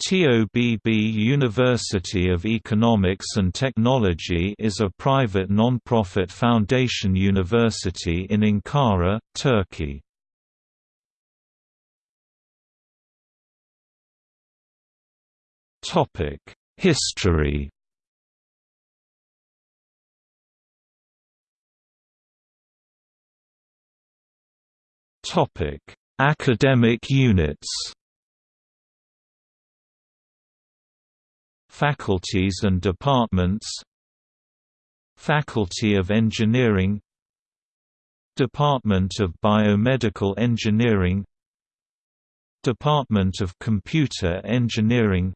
TOBB University of Economics and Technology is a private non-profit foundation university in Ankara, Turkey. History Academic units Faculties and departments Faculty of Engineering Department of Biomedical Engineering Department of Computer Engineering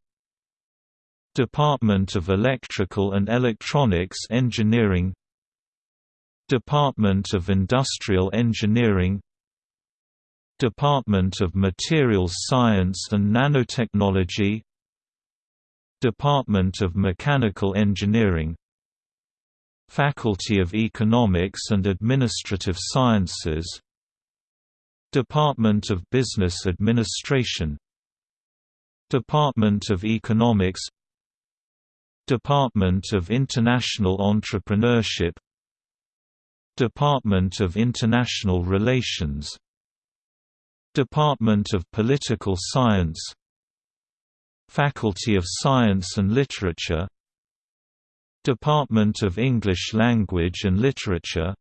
Department of Electrical and Electronics Engineering Department of Industrial Engineering Department of Materials Science and Nanotechnology Department of Mechanical Engineering Faculty of Economics and Administrative Sciences Department of Business Administration Department of Economics Department of International Entrepreneurship Department of International Relations Department of Political Science Faculty of Science and Literature Department of English Language and Literature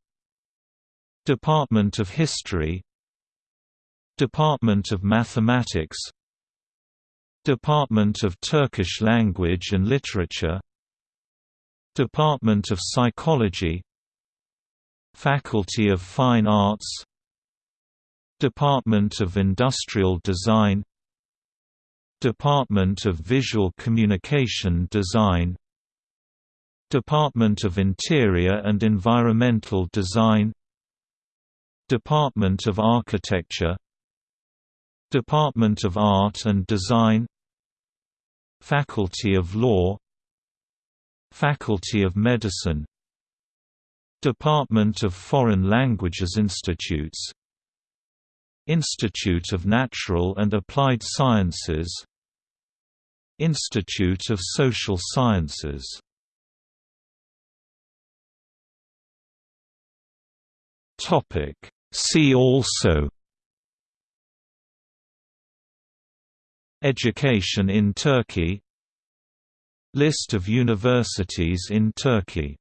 Department of History Department of Mathematics Department of Turkish Language and Literature Department of Psychology Faculty of Fine Arts Department of Industrial Design Department of Visual Communication Design Department of Interior and Environmental Design Department of Architecture Department of Art and Design Faculty of Law Faculty of Medicine Department of Foreign Languages Institutes Institute of Natural and Applied Sciences Institute of Social Sciences. See also. Education in Turkey. List of universities in Turkey